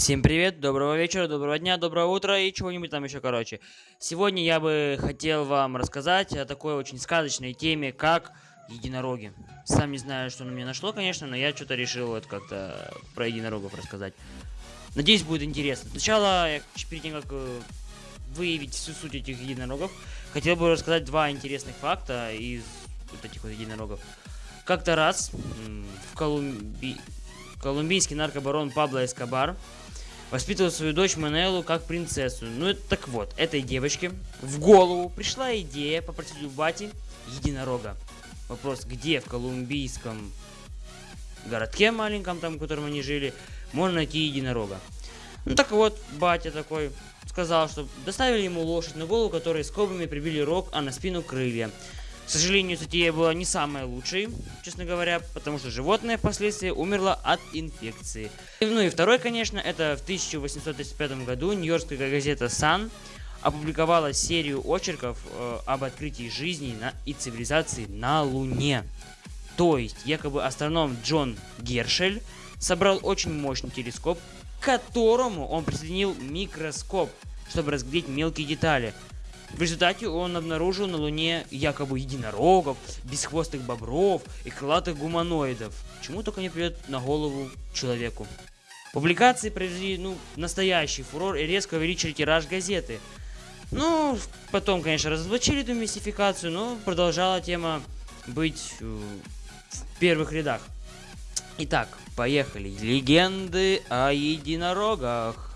Всем привет, доброго вечера, доброго дня, доброго утра и чего-нибудь там еще, короче. Сегодня я бы хотел вам рассказать о такой очень сказочной теме, как единороги. Сам не знаю, что на меня нашло, конечно, но я что-то решил вот как-то про единорогов рассказать. Надеюсь, будет интересно. Сначала, я, перед тем, как э, выявить всю суть этих единорогов, хотел бы рассказать два интересных факта из вот этих вот единорогов. Как-то раз в Колумбии колумбийский наркобарон Пабло Эскобар воспитывал свою дочь Манелу как принцессу. Ну, это, так вот, этой девочке в голову пришла идея попросить у бати единорога. Вопрос, где в колумбийском городке маленьком, там, в котором они жили, можно найти единорога. Ну, так вот, батя такой сказал, что доставили ему лошадь на голову, которой скобами прибили рог, а на спину крылья. К сожалению, затея была не самая лучшей, честно говоря, потому что животное впоследствии умерло от инфекции. Ну и второй, конечно, это в 1835 году нью-йоркская газета Sun опубликовала серию очерков э, об открытии жизни на, и цивилизации на Луне. То есть, якобы астроном Джон Гершель собрал очень мощный телескоп, к которому он присоединил микроскоп, чтобы разглядеть мелкие детали – в результате он обнаружил на Луне якобы единорогов, бесхвостых бобров и крылатых гуманоидов. Чему только не придет на голову человеку. Публикации произвели, ну, настоящий фурор и резко увеличили тираж газеты. Ну, потом, конечно, разоблачили эту мистификацию, но продолжала тема быть э, в первых рядах. Итак, поехали. Легенды о единорогах.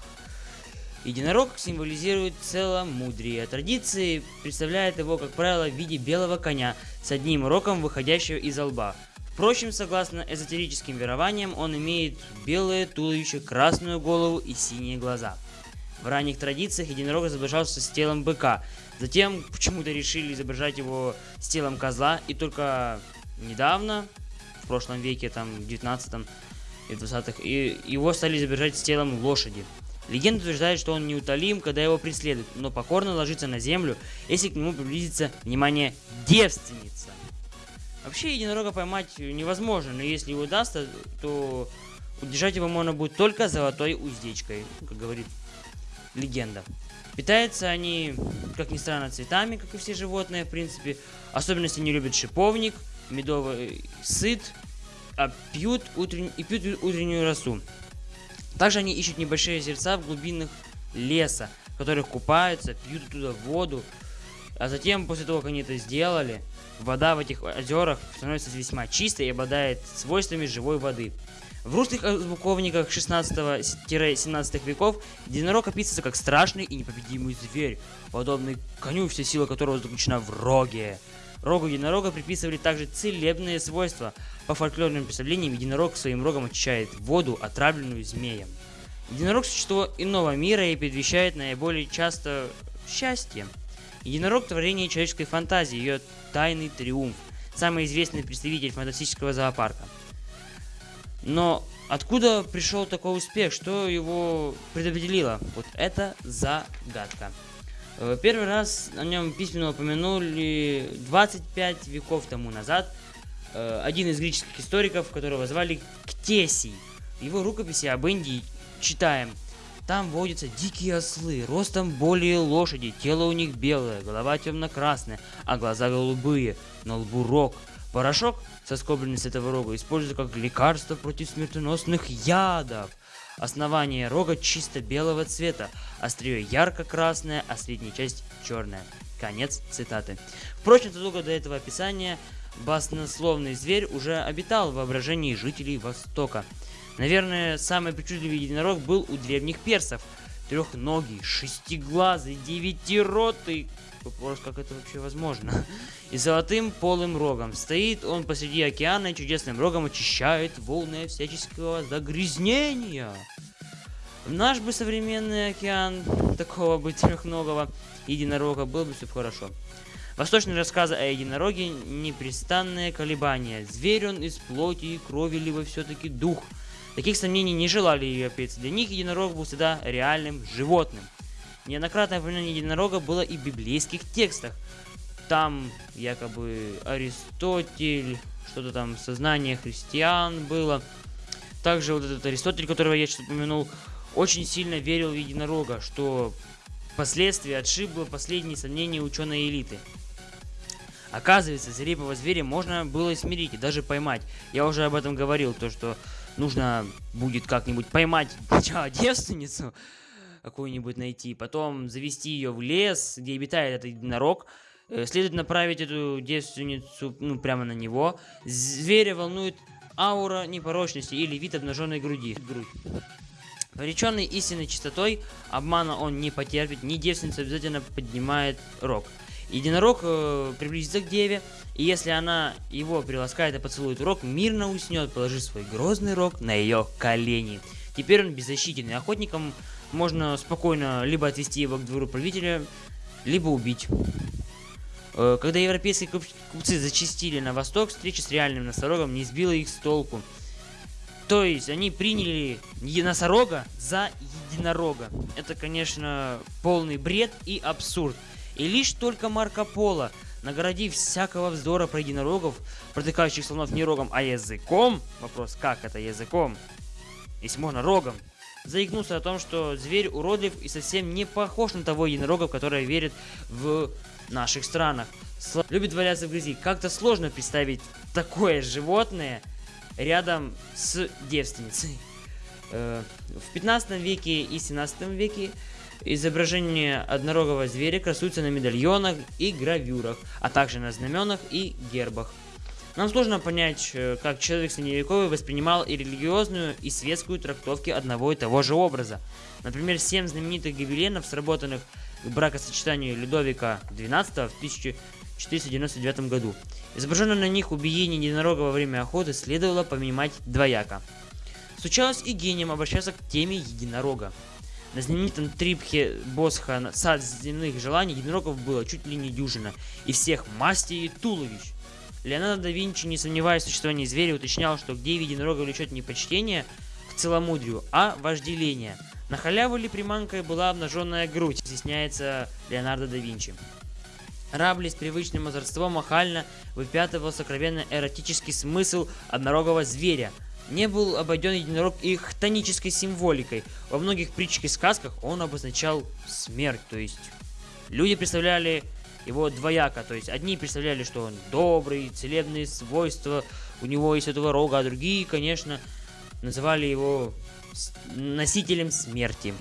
Единорог символизирует целомудрие. Традиции представляют его, как правило, в виде белого коня с одним рогом, выходящего из лба. Впрочем, согласно эзотерическим верованиям, он имеет белое туловище, красную голову и синие глаза. В ранних традициях единорог изображался с телом быка. Затем почему-то решили изображать его с телом козла. И только недавно, в прошлом веке, там, в 19 и 20-х, его стали изображать с телом лошади. Легенда утверждает, что он неутолим, когда его преследуют, но покорно ложится на землю, если к нему приблизится, внимание, девственница. Вообще единорога поймать невозможно, но если его удастся, то удержать его можно будет только золотой уздечкой, как говорит легенда. Питаются они, как ни странно, цветами, как и все животные, в принципе. Особенно, если не любят шиповник, медовый сыт, а пьют утрен... и пьют утреннюю росу. Также они ищут небольшие озерца в глубинах леса, в которых купаются, пьют оттуда воду. А затем, после того, как они это сделали, вода в этих озерах становится весьма чистой и обладает свойствами живой воды. В русских звуковниках 16-17 веков единорог описывается как страшный и непобедимый зверь, подобный коню, вся сила которого заключена в роге. Рогу единорога приписывали также целебные свойства. По фольклорным представлениям, единорог своим рогом очищает воду, отравленную змеем. Единорог – существо иного мира и предвещает наиболее часто счастье. Единорог – творение человеческой фантазии, ее тайный триумф. Самый известный представитель фантастического зоопарка. Но откуда пришел такой успех? Что его предопределило? Вот это загадка. Э, первый раз о нем письменно упомянули 25 веков тому назад э, один из греческих историков, которого звали Ктесий. В его рукописи об Индии читаем. Там водятся дикие ослы, ростом более лошади, тело у них белое, голова темно-красная, а глаза голубые, на лбу рог. Порошок, соскобленный с этого рога, используется как лекарство против смертоносных ядов. Основание рога чисто белого цвета, острие ярко-красное, а средняя часть черная. Конец цитаты. Впрочем, задолго до этого описания баснословный зверь уже обитал в воображении жителей Востока. Наверное, самый причудливый единорог был у древних персов. Трехногий, шестиглазый, девятиротый, Вопрос, как это вообще возможно. И золотым полым рогом. Стоит он посреди океана и чудесным рогом очищает волны всяческого загрязнения. Наш бы современный океан такого бы трехногого единорога было бы все хорошо. Восточные рассказы о единороге – непрестанное колебание. Зверь он из плоти и крови, либо все-таки дух. Таких сомнений не желали европейцы. Для них единорог был всегда реальным животным. Неоднократное упоминание единорога было и в библейских текстах. Там якобы Аристотель, что-то там сознание христиан было. Также вот этот Аристотель, которого я сейчас упомянул, очень сильно верил в единорога, что впоследствии отшибло последние сомнения ученой элиты. Оказывается, зрепого зверя можно было смирить и даже поймать. Я уже об этом говорил, то что нужно будет как-нибудь поймать сначала девственницу, какую-нибудь найти, потом завести ее в лес, где обитает этот единорог, э, следует направить эту девственницу ну, прямо на него. Зверя волнует аура непорочности или вид обнаженной груди. Грудь. Пореченный истинной чистотой, обмана он не потерпит, ни девственница обязательно поднимает рог. Единорог э, приблизится к деве, и если она его приласкает и поцелует рог, мирно уснет, положив свой грозный рог на ее колени. Теперь он беззащитен, и охотникам можно спокойно либо отвести его к двору правителя, либо убить. Э, когда европейские купцы зачастили на восток, встреча с реальным носорогом не сбила их с толку. То есть они приняли носорога за единорога. Это, конечно, полный бред и абсурд. И лишь только Марко Поло, наградив всякого вздора про единорогов, протыкающих слонов не рогом, а языком, вопрос, как это языком, если можно рогом, заикнулся о том, что зверь уродлив и совсем не похож на того единорога, который верит в наших странах. Сло... Любит валяться в грязи. Как-то сложно представить такое животное рядом с девственницей. Э, в 15 веке и 17 веке Изображение однорогого зверя красуется на медальонах и гравюрах, а также на знаменах и гербах. Нам сложно понять, э, как человек средневековый воспринимал и религиозную, и светскую трактовки одного и того же образа. Например, семь знаменитых гобеленов, сработанных к бракосочетанию Людовика XII в 1499 году. Изображенное на них убиение единорога во время охоты следовало понимать двояко. Случалось и гением обращаться к теме единорога. На знаменитом трипхе Босха «Сад земных желаний» единорогов было чуть ли не дюжина, и всех мастей и туловищ. Леонардо да Винчи, не сомневаясь в существовании зверя, уточнял, что где виде единорога влечет не почтение к целомудрию, а вожделение. На халяву ли приманкой была обнаженная грудь, изъясняется Леонардо да Винчи. Рабли с привычным озорством охально выпятывал сокровенно эротический смысл однорогого зверя – не был обойден единорог и хтонической символикой. Во многих притчах и сказках он обозначал смерть, то есть люди представляли его двояко, то есть одни представляли, что он добрый, целебные свойства у него есть этого рога, а другие, конечно, называли его носителем смерти.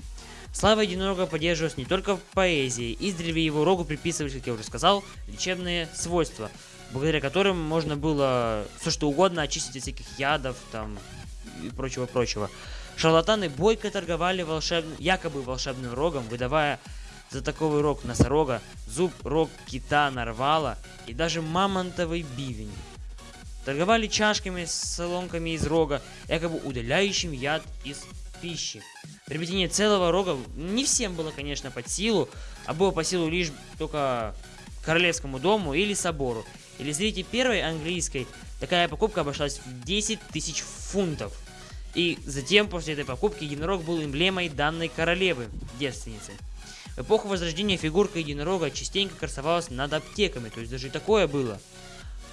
Слава единорога поддерживалась не только в поэзии, издревле его рогу приписывались, как я уже сказал, лечебные свойства – благодаря которым можно было все что угодно очистить от всяких ядов там и прочего-прочего. Шарлатаны бойко торговали волшебным, якобы волшебным рогом, выдавая за такой рог носорога, зуб, рог кита, нарвала и даже мамонтовый бивень. Торговали чашками с соломками из рога, якобы удаляющим яд из пищи. Приобретение целого рога не всем было, конечно, под силу, а было по силу лишь только королевскому дому или собору. Или зрите первой английской, такая покупка обошлась в 10 тысяч фунтов. И затем, после этой покупки, единорог был эмблемой данной королевы, девственницы. В эпоху Возрождения фигурка единорога частенько красовалась над аптеками, то есть даже такое было.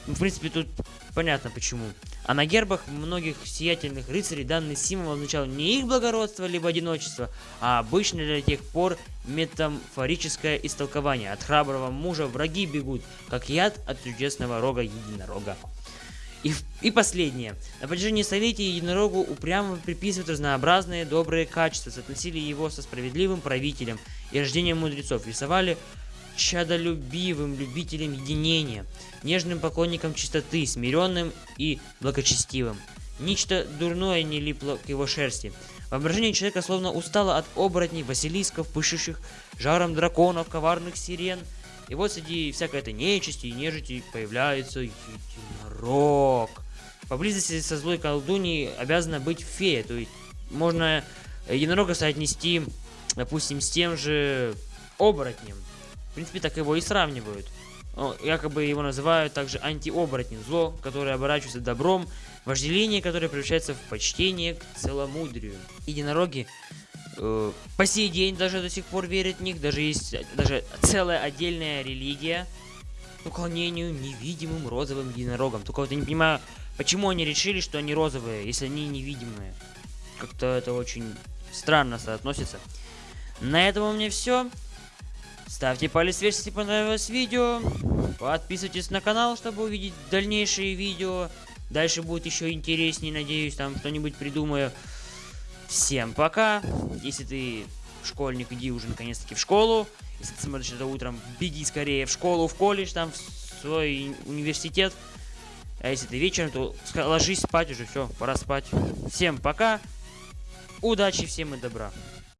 Ну, в принципе, тут понятно почему. А на гербах многих сиятельных рыцарей данный символ означал не их благородство либо одиночество, а обычное для тех пор метафорическое истолкование. От храброго мужа враги бегут, как яд от чудесного рога единорога. И, и последнее. На протяжении столетий единорогу упрямо приписывают разнообразные добрые качества, соотносили его со справедливым правителем и рождением мудрецов, рисовали чадолюбивым любителем единения, нежным поклонником чистоты, смиренным и благочестивым. Нечто дурное не липло к его шерсти. Воображение человека словно устало от оборотней, василисков, пышущих жаром драконов, коварных сирен. И вот среди всякой этой нечисти и нежити появляется единорог. Поблизости со злой колдуньей обязана быть фея, то есть можно единорога соотнести, допустим, с тем же оборотнем. В принципе, так его и сравнивают. Якобы его называют также антиоборотнем, зло, которое оборачивается добром, вожделение, которое превращается в почтение к целомудрию. Единороги э, по сей день даже до сих пор верят в них, даже есть даже целая отдельная религия уклонению невидимым розовым единорогам. Только вот я не понимаю, почему они решили, что они розовые, если они невидимые. Как-то это очень странно соотносится. На этом у меня все. Ставьте палец вверх, если понравилось видео. Подписывайтесь на канал, чтобы увидеть дальнейшие видео. Дальше будет еще интереснее, надеюсь, там что-нибудь придумаю. Всем пока. Если ты школьник, иди уже наконец-таки в школу. Если ты смотришь это утром, беги скорее в школу, в колледж, там, в свой университет. А если ты вечером, то ложись спать уже, все, пора спать. Всем пока. Удачи всем и добра.